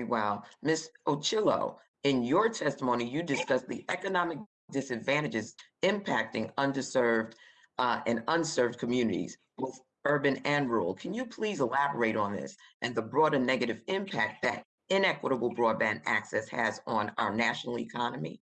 very well. Ms. Ochillo, in your testimony, you discussed the economic disadvantages impacting underserved uh, and unserved communities, both urban and rural. Can you please elaborate on this and the broader negative impact that inequitable broadband access has on our national economy?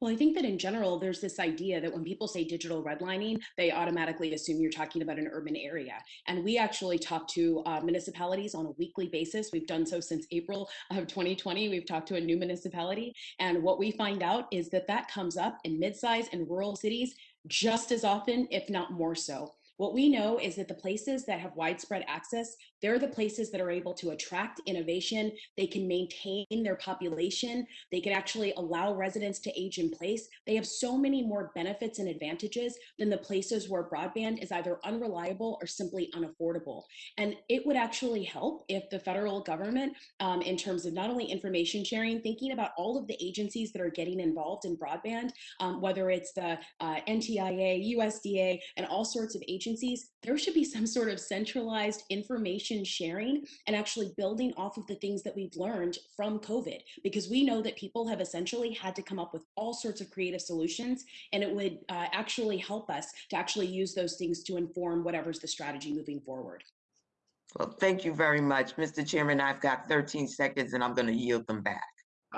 Well, I think that in general, there's this idea that when people say digital redlining, they automatically assume you're talking about an urban area. And we actually talk to uh, municipalities on a weekly basis. We've done so since April of 2020. We've talked to a new municipality. And what we find out is that that comes up in mid-size and rural cities just as often, if not more so. What we know is that the places that have widespread access, they're the places that are able to attract innovation. They can maintain their population. They can actually allow residents to age in place. They have so many more benefits and advantages than the places where broadband is either unreliable or simply unaffordable. And it would actually help if the federal government, um, in terms of not only information sharing, thinking about all of the agencies that are getting involved in broadband, um, whether it's the uh, NTIA, USDA, and all sorts of agencies agencies, there should be some sort of centralized information sharing and actually building off of the things that we've learned from COVID, because we know that people have essentially had to come up with all sorts of creative solutions, and it would uh, actually help us to actually use those things to inform whatever's the strategy moving forward. Well, thank you very much. Mr. Chairman, I've got 13 seconds and I'm going to yield them back.